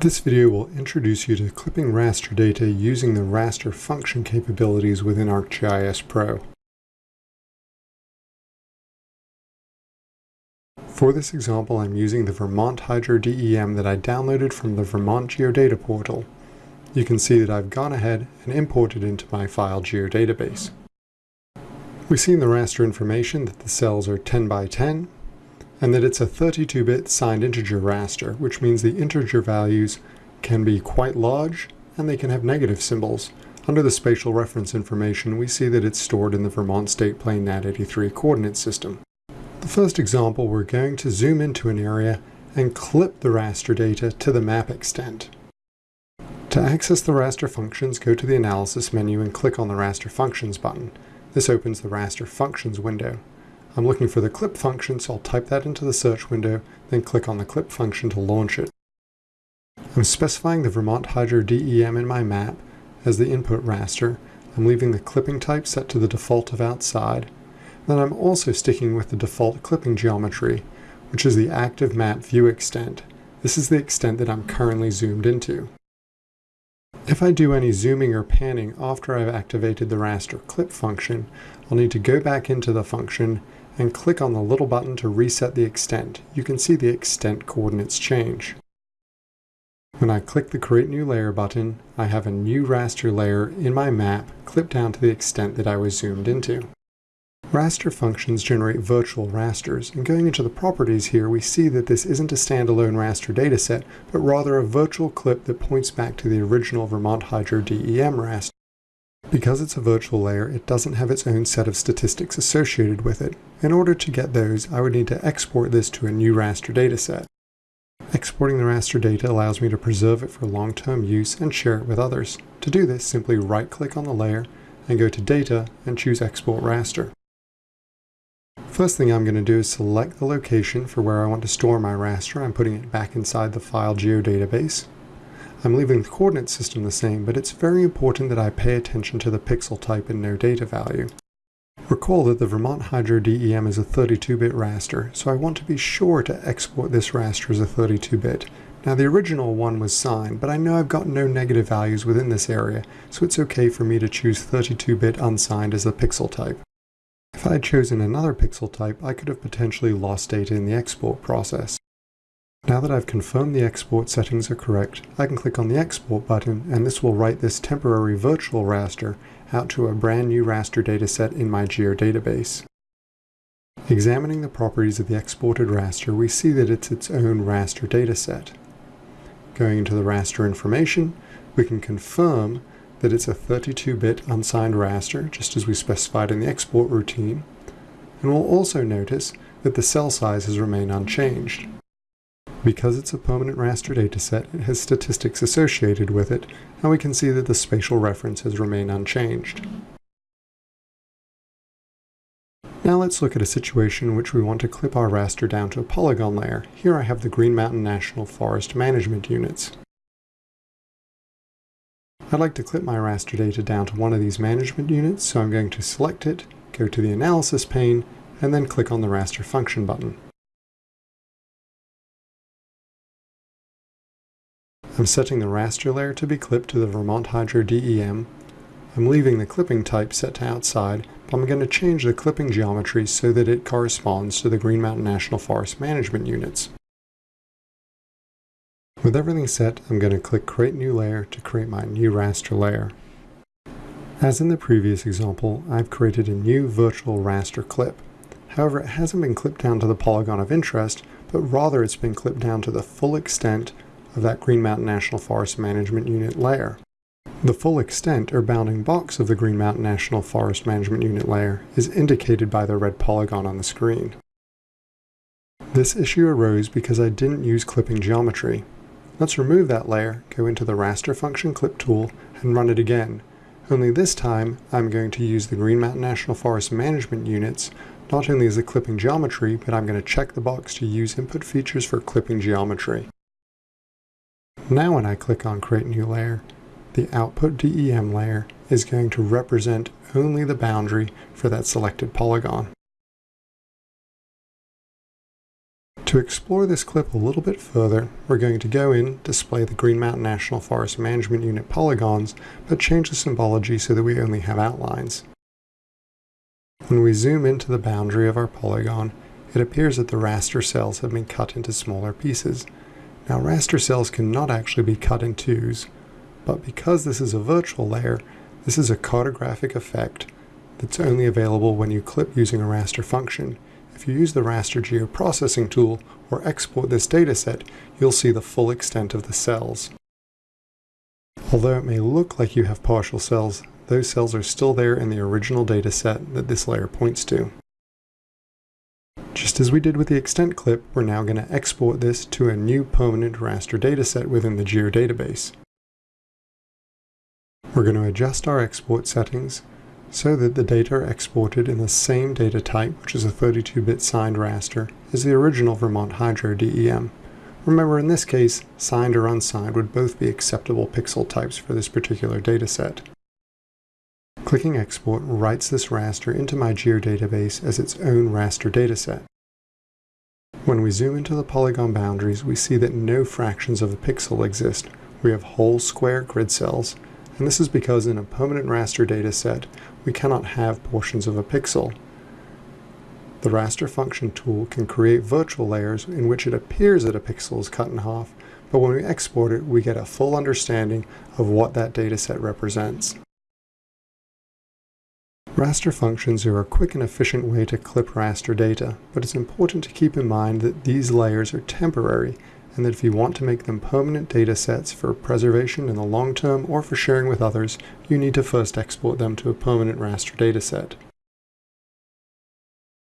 This video will introduce you to clipping raster data using the raster function capabilities within ArcGIS Pro. For this example, I'm using the Vermont Hydro DEM that I downloaded from the Vermont Geodata portal. You can see that I've gone ahead and imported into my file geodatabase. We see in the raster information that the cells are 10 by 10, and that it's a 32-bit signed integer raster, which means the integer values can be quite large and they can have negative symbols. Under the spatial reference information, we see that it's stored in the Vermont State Plane NAD83 coordinate system. The first example, we're going to zoom into an area and clip the raster data to the map extent. To access the raster functions, go to the Analysis menu and click on the Raster Functions button. This opens the Raster Functions window. I'm looking for the clip function, so I'll type that into the search window, then click on the clip function to launch it. I'm specifying the Vermont Hydro DEM in my map as the input raster. I'm leaving the clipping type set to the default of outside. Then I'm also sticking with the default clipping geometry, which is the active map view extent. This is the extent that I'm currently zoomed into. If I do any zooming or panning after I've activated the raster clip function, I'll need to go back into the function and click on the little button to reset the extent. You can see the extent coordinates change. When I click the Create New Layer button, I have a new raster layer in my map clipped down to the extent that I was zoomed into. Raster functions generate virtual rasters, and going into the properties here, we see that this isn't a standalone raster dataset, but rather a virtual clip that points back to the original Vermont Hydro DEM raster. Because it's a virtual layer, it doesn't have its own set of statistics associated with it. In order to get those, I would need to export this to a new raster dataset. Exporting the raster data allows me to preserve it for long-term use and share it with others. To do this, simply right-click on the layer and go to Data and choose Export Raster. First thing I'm going to do is select the location for where I want to store my raster. I'm putting it back inside the file geodatabase. I'm leaving the coordinate system the same, but it's very important that I pay attention to the pixel type and no data value. Recall that the Vermont Hydro DEM is a 32-bit raster, so I want to be sure to export this raster as a 32-bit. Now the original one was signed, but I know I've got no negative values within this area, so it's okay for me to choose 32-bit unsigned as the pixel type. If I had chosen another pixel type, I could have potentially lost data in the export process. Now that I've confirmed the export settings are correct, I can click on the export button and this will write this temporary virtual raster out to a brand new raster dataset in my geo database. Examining the properties of the exported raster, we see that it's its own raster dataset. Going into the raster information, we can confirm that it's a 32-bit unsigned raster, just as we specified in the export routine, and we'll also notice that the cell size has remained unchanged. Because it's a permanent raster dataset, it has statistics associated with it, and we can see that the spatial references remain unchanged. Now let's look at a situation in which we want to clip our raster down to a polygon layer. Here I have the Green Mountain National Forest management units. I'd like to clip my raster data down to one of these management units, so I'm going to select it, go to the Analysis pane, and then click on the Raster Function button. I'm setting the raster layer to be clipped to the Vermont Hydro DEM. I'm leaving the clipping type set to outside, but I'm going to change the clipping geometry so that it corresponds to the Green Mountain National Forest management units. With everything set, I'm going to click Create New Layer to create my new raster layer. As in the previous example, I've created a new virtual raster clip. However, it hasn't been clipped down to the polygon of interest, but rather it's been clipped down to the full extent of that Green Mountain National Forest Management Unit layer. The full extent or bounding box of the Green Mountain National Forest Management Unit layer is indicated by the red polygon on the screen. This issue arose because I didn't use clipping geometry. Let's remove that layer, go into the raster function clip tool, and run it again. Only this time, I'm going to use the Green Mountain National Forest Management Units not only as a clipping geometry, but I'm going to check the box to use input features for clipping geometry. Now when I click on Create New Layer, the Output DEM layer is going to represent only the boundary for that selected polygon. To explore this clip a little bit further, we're going to go in, display the Green Mountain National Forest Management Unit polygons, but change the symbology so that we only have outlines. When we zoom into the boundary of our polygon, it appears that the raster cells have been cut into smaller pieces. Now raster cells cannot actually be cut in twos, but because this is a virtual layer, this is a cartographic effect that's only available when you clip using a raster function, if you use the raster geoprocessing tool or export this dataset, you'll see the full extent of the cells. Although it may look like you have partial cells, those cells are still there in the original dataset that this layer points to. Just as we did with the extent clip, we're now going to export this to a new permanent raster dataset within the geodatabase. We're going to adjust our export settings so that the data are exported in the same data type, which is a 32-bit signed raster, as the original Vermont Hydro DEM. Remember, in this case, signed or unsigned would both be acceptable pixel types for this particular dataset. Clicking Export writes this raster into my geodatabase as its own raster dataset. When we zoom into the polygon boundaries, we see that no fractions of a pixel exist. We have whole square grid cells, and this is because in a permanent raster dataset, we cannot have portions of a pixel. The raster function tool can create virtual layers in which it appears that a pixel is cut in half, but when we export it, we get a full understanding of what that dataset represents. Raster functions are a quick and efficient way to clip raster data, but it's important to keep in mind that these layers are temporary and that if you want to make them permanent data sets for preservation in the long term or for sharing with others, you need to first export them to a permanent raster dataset.